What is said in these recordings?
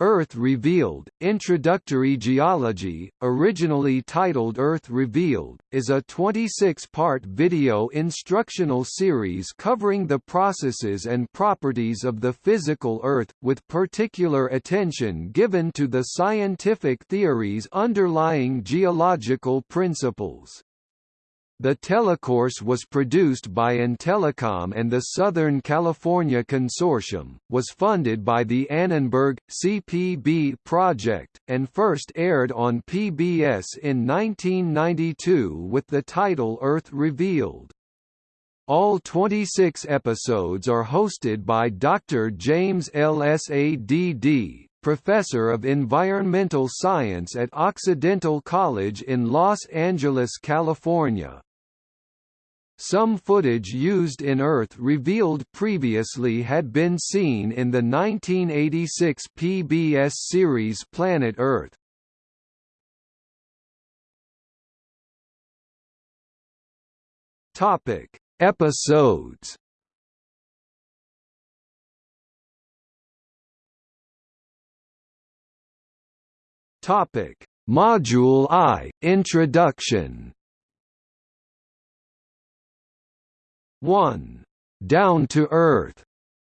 Earth Revealed, Introductory Geology, originally titled Earth Revealed, is a 26-part video instructional series covering the processes and properties of the physical Earth, with particular attention given to the scientific theories underlying geological principles. The telecourse was produced by Intelecom and the Southern California Consortium, was funded by the Annenberg, CPB project, and first aired on PBS in 1992 with the title Earth Revealed. All 26 episodes are hosted by Dr. James L. Sadd, professor of environmental science at Occidental College in Los Angeles, California. Some footage used in Earth revealed previously had been seen in the 1986 PBS series Planet Earth. Topic: Episodes. Topic: Module I: Introduction. 1. Down to Earth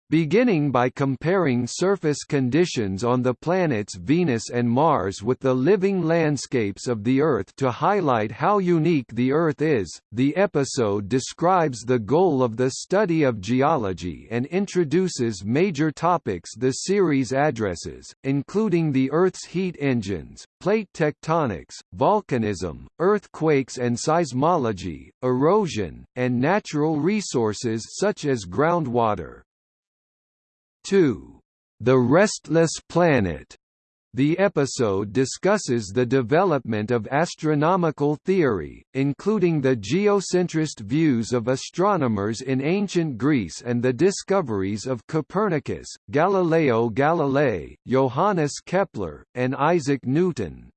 beginning by comparing surface conditions on the planets Venus and Mars with the living landscapes of the Earth to highlight how unique the Earth is. The episode describes the goal of the study of geology and introduces major topics the series addresses, including the Earth's heat engines, plate tectonics, volcanism, earthquakes and seismology, erosion, and natural resources such as groundwater. 2. The Restless Planet. The episode discusses the development of astronomical theory, including the geocentrist views of astronomers in ancient Greece and the discoveries of Copernicus, Galileo Galilei, Johannes Kepler, and Isaac Newton.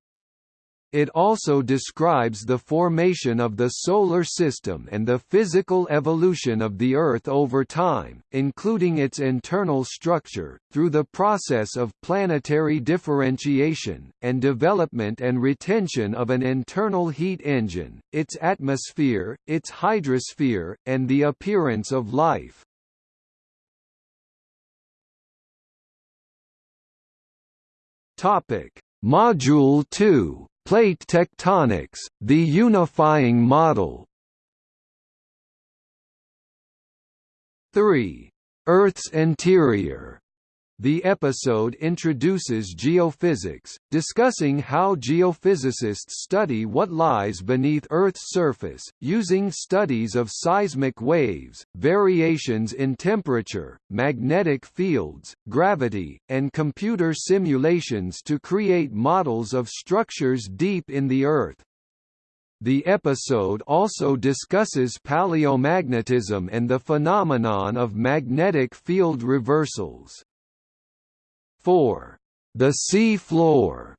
It also describes the formation of the Solar System and the physical evolution of the Earth over time, including its internal structure, through the process of planetary differentiation, and development and retention of an internal heat engine, its atmosphere, its hydrosphere, and the appearance of life. Module 2 Plate tectonics, the unifying model 3. Earth's interior the episode introduces geophysics, discussing how geophysicists study what lies beneath Earth's surface, using studies of seismic waves, variations in temperature, magnetic fields, gravity, and computer simulations to create models of structures deep in the Earth. The episode also discusses paleomagnetism and the phenomenon of magnetic field reversals. 4. The sea floor.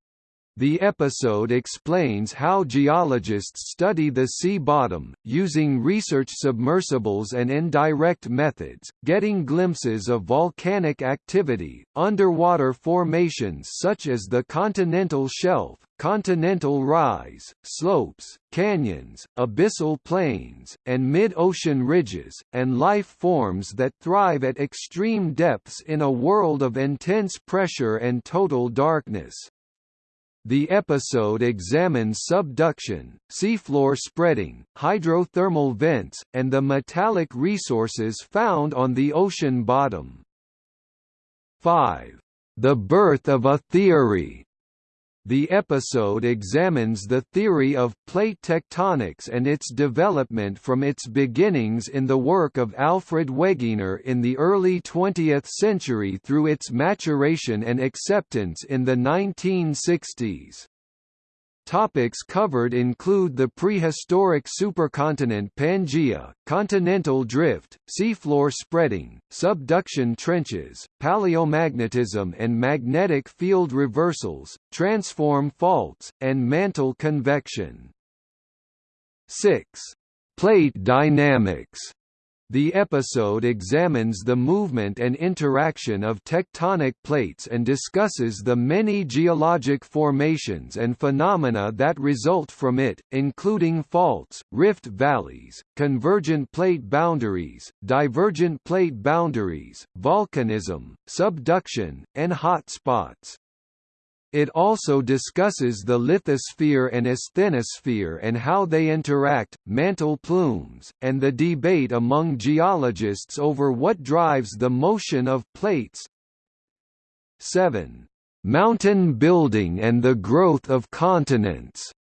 The episode explains how geologists study the sea bottom, using research submersibles and indirect methods, getting glimpses of volcanic activity, underwater formations such as the continental shelf, continental rise, slopes, canyons, abyssal plains, and mid-ocean ridges, and life forms that thrive at extreme depths in a world of intense pressure and total darkness. The episode examines subduction, seafloor spreading, hydrothermal vents, and the metallic resources found on the ocean bottom. 5. The birth of a theory the episode examines the theory of plate tectonics and its development from its beginnings in the work of Alfred Wegener in the early 20th century through its maturation and acceptance in the 1960s. Topics covered include the prehistoric supercontinent Pangaea, continental drift, seafloor spreading, subduction trenches, paleomagnetism and magnetic field reversals, transform faults, and mantle convection. 6. Plate dynamics The episode examines the movement and interaction of tectonic plates and discusses the many geologic formations and phenomena that result from it, including faults, rift valleys, convergent plate boundaries, divergent plate boundaries, volcanism, subduction, and hot spots. It also discusses the lithosphere and asthenosphere and how they interact, mantle plumes, and the debate among geologists over what drives the motion of plates. 7. Mountain building and the growth of continents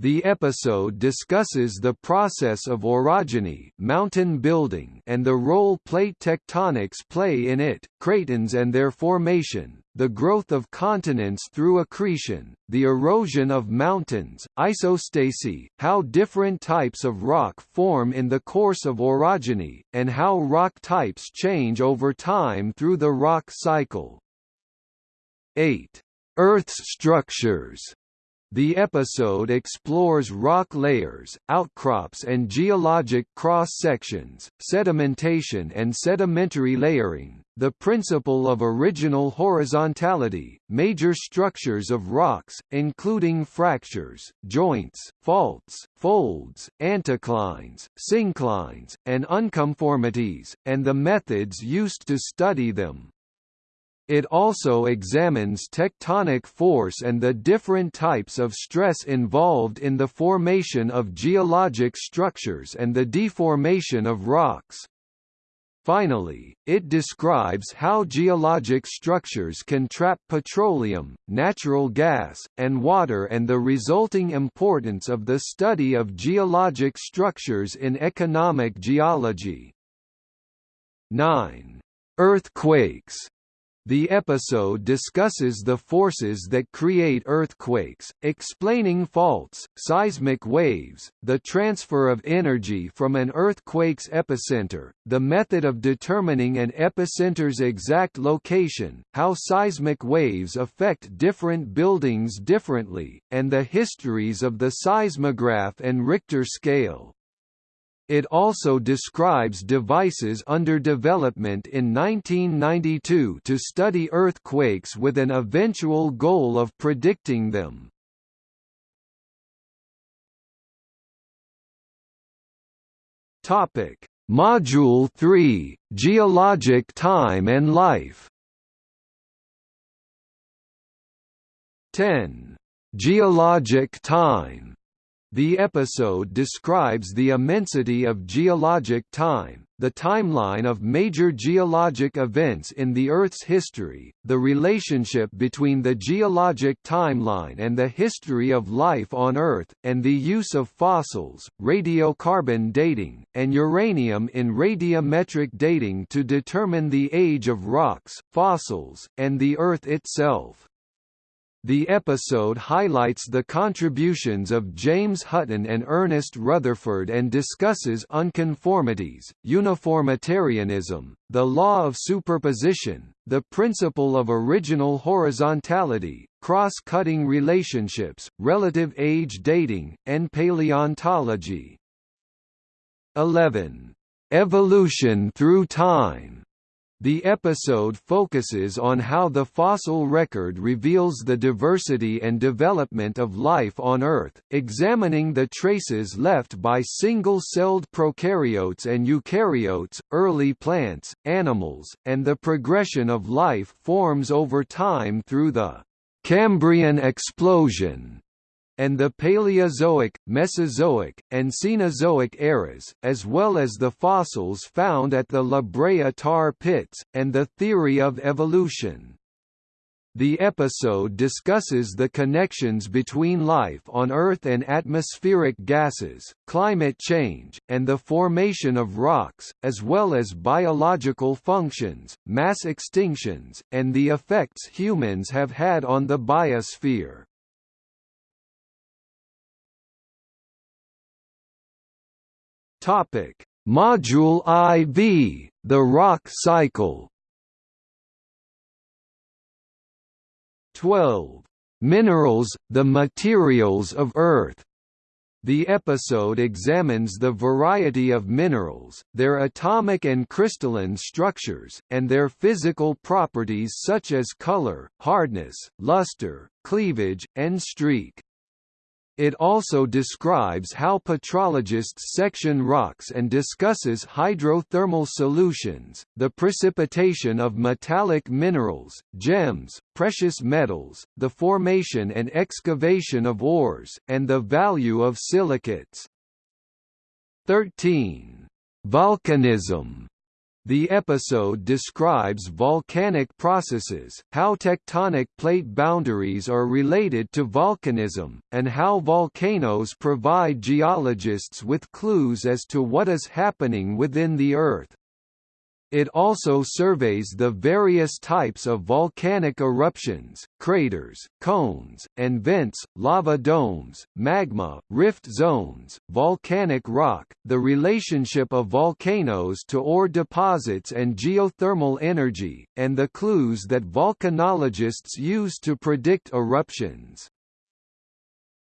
the episode discusses the process of orogeny mountain building and the role plate tectonics play in it, cratons and their formation, the growth of continents through accretion, the erosion of mountains, isostasy, how different types of rock form in the course of orogeny, and how rock types change over time through the rock cycle. 8. Earth's structures the episode explores rock layers, outcrops and geologic cross-sections, sedimentation and sedimentary layering, the principle of original horizontality, major structures of rocks, including fractures, joints, faults, folds, anticlines, synclines, and unconformities, and the methods used to study them. It also examines tectonic force and the different types of stress involved in the formation of geologic structures and the deformation of rocks. Finally, it describes how geologic structures can trap petroleum, natural gas, and water and the resulting importance of the study of geologic structures in economic geology. 9. Earthquakes the episode discusses the forces that create earthquakes, explaining faults, seismic waves, the transfer of energy from an earthquake's epicenter, the method of determining an epicenter's exact location, how seismic waves affect different buildings differently, and the histories of the seismograph and Richter scale. It also describes devices under development in 1992 to study earthquakes with an eventual goal of predicting them. Topic: Module 3: Geologic Time and Life. 10. Geologic time the episode describes the immensity of geologic time, the timeline of major geologic events in the Earth's history, the relationship between the geologic timeline and the history of life on Earth, and the use of fossils, radiocarbon dating, and uranium in radiometric dating to determine the age of rocks, fossils, and the Earth itself. The episode highlights the contributions of James Hutton and Ernest Rutherford and discusses unconformities, uniformitarianism, the law of superposition, the principle of original horizontality, cross-cutting relationships, relative age dating, and paleontology. 11. Evolution through time the episode focuses on how the fossil record reveals the diversity and development of life on Earth, examining the traces left by single-celled prokaryotes and eukaryotes, early plants, animals, and the progression of life forms over time through the Cambrian explosion and the Paleozoic, Mesozoic, and Cenozoic eras, as well as the fossils found at the La Brea tar pits, and the theory of evolution. The episode discusses the connections between life on Earth and atmospheric gases, climate change, and the formation of rocks, as well as biological functions, mass extinctions, and the effects humans have had on the biosphere. Topic: Module IV: The rock cycle. 12. Minerals, the materials of Earth The episode examines the variety of minerals, their atomic and crystalline structures, and their physical properties such as color, hardness, luster, cleavage, and streak. It also describes how petrologists section rocks and discusses hydrothermal solutions, the precipitation of metallic minerals, gems, precious metals, the formation and excavation of ores, and the value of silicates. 13. Volcanism the episode describes volcanic processes, how tectonic plate boundaries are related to volcanism, and how volcanoes provide geologists with clues as to what is happening within the Earth. It also surveys the various types of volcanic eruptions, craters, cones, and vents, lava domes, magma, rift zones, volcanic rock, the relationship of volcanoes to ore deposits and geothermal energy, and the clues that volcanologists use to predict eruptions.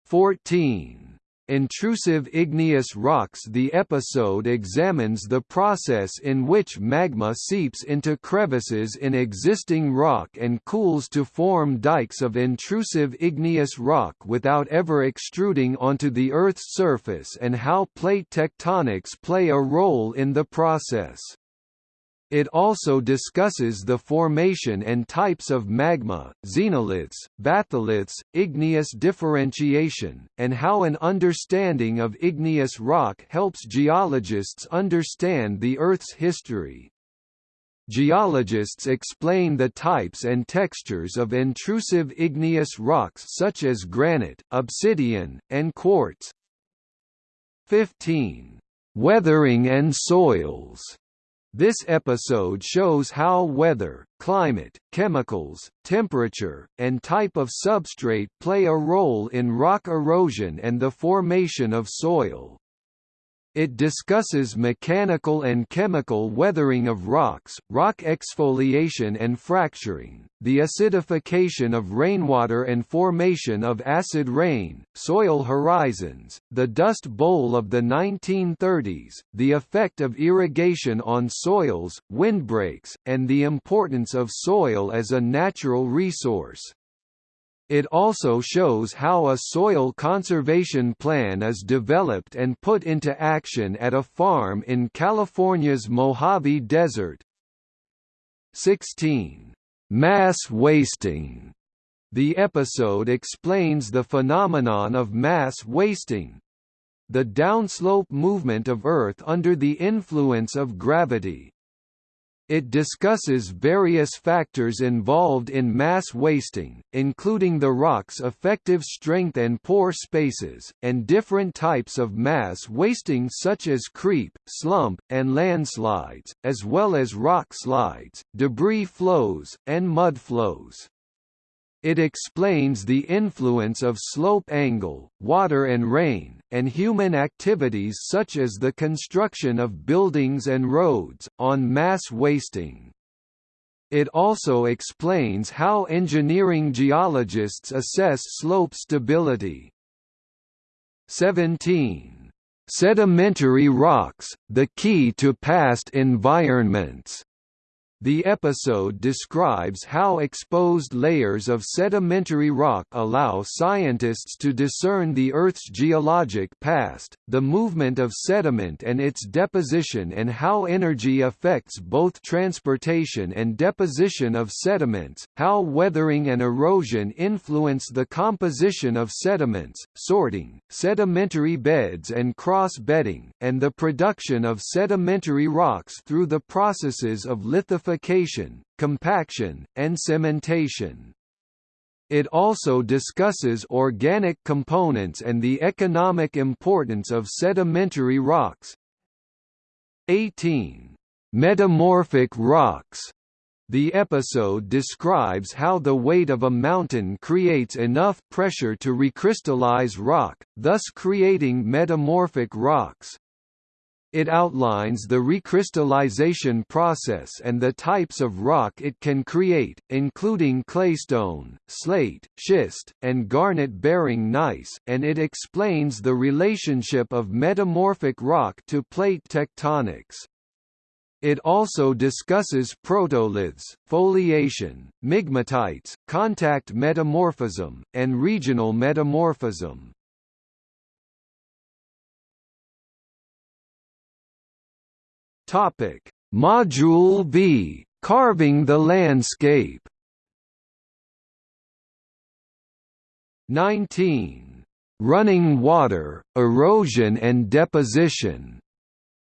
14 Intrusive igneous rocks The episode examines the process in which magma seeps into crevices in existing rock and cools to form dikes of intrusive igneous rock without ever extruding onto the Earth's surface and how plate tectonics play a role in the process. It also discusses the formation and types of magma, xenoliths, batholiths, igneous differentiation, and how an understanding of igneous rock helps geologists understand the Earth's history. Geologists explain the types and textures of intrusive igneous rocks such as granite, obsidian, and quartz. 15. Weathering and soils this episode shows how weather, climate, chemicals, temperature, and type of substrate play a role in rock erosion and the formation of soil. It discusses mechanical and chemical weathering of rocks, rock exfoliation and fracturing, the acidification of rainwater and formation of acid rain, soil horizons, the Dust Bowl of the 1930s, the effect of irrigation on soils, windbreaks, and the importance of soil as a natural resource. It also shows how a soil conservation plan is developed and put into action at a farm in California's Mojave Desert. 16. Mass wasting the episode explains the phenomenon of mass wasting the downslope movement of Earth under the influence of gravity. It discusses various factors involved in mass wasting, including the rock's effective strength and pore spaces, and different types of mass wasting such as creep, slump, and landslides, as well as rock slides, debris flows, and mud flows. It explains the influence of slope angle, water and rain, and human activities such as the construction of buildings and roads, on mass wasting. It also explains how engineering geologists assess slope stability. 17. Sedimentary rocks, the key to past environments the episode describes how exposed layers of sedimentary rock allow scientists to discern the Earth's geologic past, the movement of sediment and its deposition and how energy affects both transportation and deposition of sediments, how weathering and erosion influence the composition of sediments, sorting, sedimentary beds and cross-bedding, and the production of sedimentary rocks through the processes of lithification liquefaction, compaction, and cementation. It also discusses organic components and the economic importance of sedimentary rocks. 18. Metamorphic rocks the episode describes how the weight of a mountain creates enough pressure to recrystallize rock, thus creating metamorphic rocks. It outlines the recrystallization process and the types of rock it can create, including claystone, slate, schist, and garnet-bearing gneiss, and it explains the relationship of metamorphic rock to plate tectonics. It also discusses protoliths, foliation, migmatites, contact metamorphism, and regional metamorphism. Topic: Module V: Carving the landscape. 19. Running water, erosion and deposition.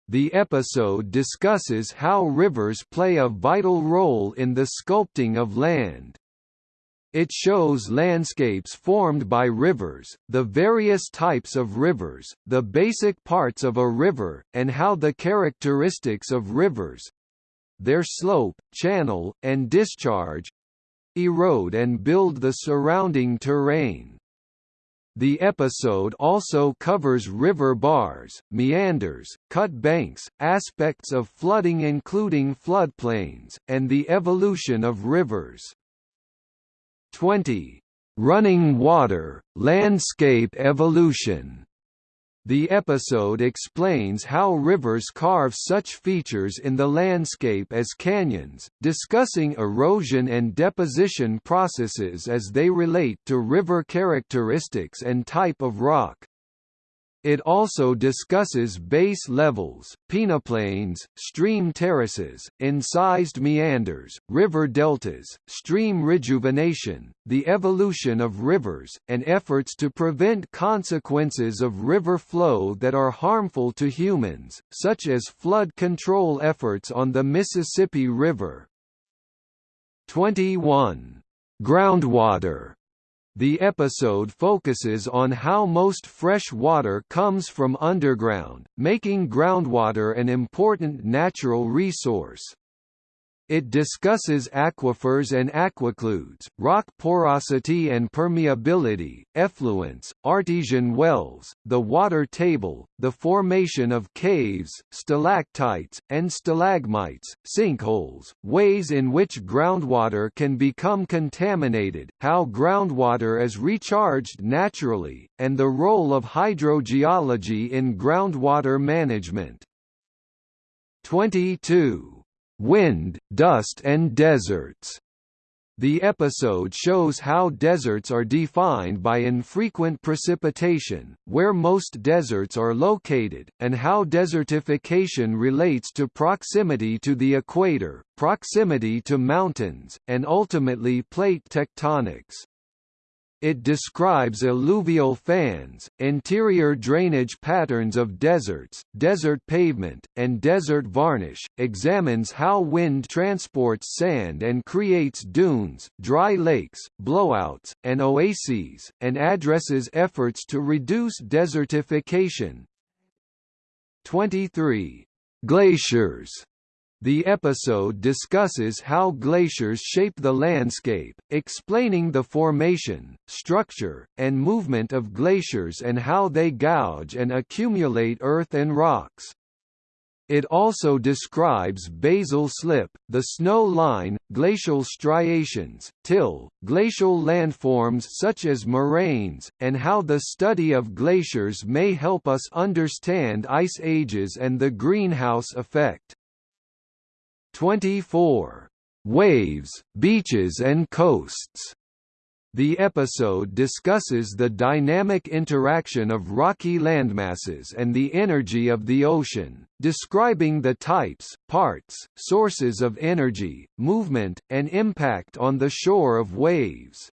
The episode discusses how rivers play a vital role in the sculpting of land. It shows landscapes formed by rivers, the various types of rivers, the basic parts of a river, and how the characteristics of rivers—their slope, channel, and discharge—erode and build the surrounding terrain. The episode also covers river bars, meanders, cut banks, aspects of flooding including floodplains, and the evolution of rivers. 20. Running Water, Landscape Evolution. The episode explains how rivers carve such features in the landscape as canyons, discussing erosion and deposition processes as they relate to river characteristics and type of rock. It also discusses base levels, peneplains, stream terraces, incised meanders, river deltas, stream rejuvenation, the evolution of rivers, and efforts to prevent consequences of river flow that are harmful to humans, such as flood control efforts on the Mississippi River. 21. Groundwater the episode focuses on how most fresh water comes from underground, making groundwater an important natural resource. It discusses aquifers and aquicludes, rock porosity and permeability, effluents, artesian wells, the water table, the formation of caves, stalactites, and stalagmites, sinkholes, ways in which groundwater can become contaminated, how groundwater is recharged naturally, and the role of hydrogeology in groundwater management. 22 Wind, Dust and Deserts. The episode shows how deserts are defined by infrequent precipitation, where most deserts are located, and how desertification relates to proximity to the equator, proximity to mountains, and ultimately plate tectonics. It describes alluvial fans, interior drainage patterns of deserts, desert pavement, and desert varnish, examines how wind transports sand and creates dunes, dry lakes, blowouts, and oases, and addresses efforts to reduce desertification. 23. Glaciers the episode discusses how glaciers shape the landscape, explaining the formation, structure, and movement of glaciers and how they gouge and accumulate earth and rocks. It also describes basal slip, the snow line, glacial striations, till, glacial landforms such as moraines, and how the study of glaciers may help us understand ice ages and the greenhouse effect. 24. Waves, Beaches and Coasts. The episode discusses the dynamic interaction of rocky landmasses and the energy of the ocean, describing the types, parts, sources of energy, movement, and impact on the shore of waves.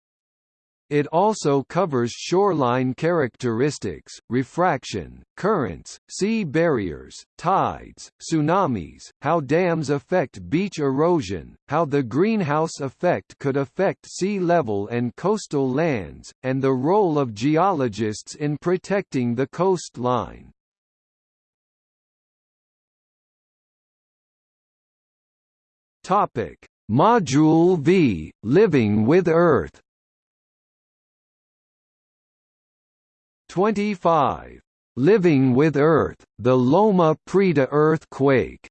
It also covers shoreline characteristics, refraction, currents, sea barriers, tides, tsunamis, how dams affect beach erosion, how the greenhouse effect could affect sea level and coastal lands, and the role of geologists in protecting the coastline. Module V: Living with Earth 25. Living with Earth, the Loma Prieta earthquake.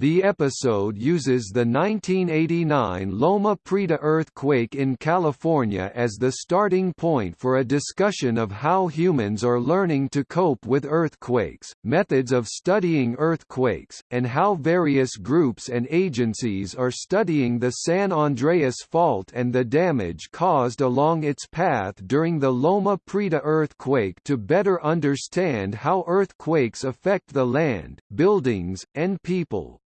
The episode uses the 1989 Loma Prieta earthquake in California as the starting point for a discussion of how humans are learning to cope with earthquakes, methods of studying earthquakes, and how various groups and agencies are studying the San Andreas Fault and the damage caused along its path during the Loma Prieta earthquake to better understand how earthquakes affect the land, buildings, and people.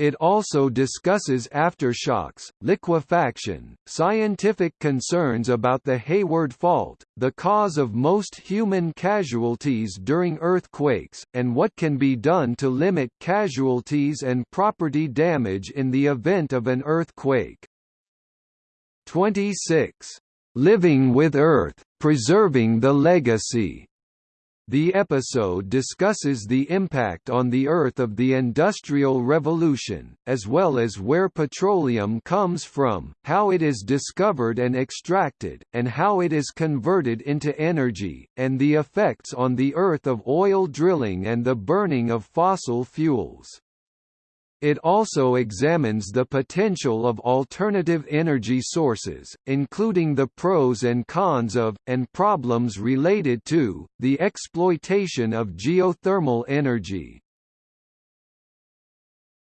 It also discusses aftershocks, liquefaction, scientific concerns about the Hayward Fault, the cause of most human casualties during earthquakes, and what can be done to limit casualties and property damage in the event of an earthquake. 26. Living with Earth, Preserving the Legacy the episode discusses the impact on the Earth of the Industrial Revolution, as well as where petroleum comes from, how it is discovered and extracted, and how it is converted into energy, and the effects on the Earth of oil drilling and the burning of fossil fuels. It also examines the potential of alternative energy sources, including the pros and cons of, and problems related to, the exploitation of geothermal energy.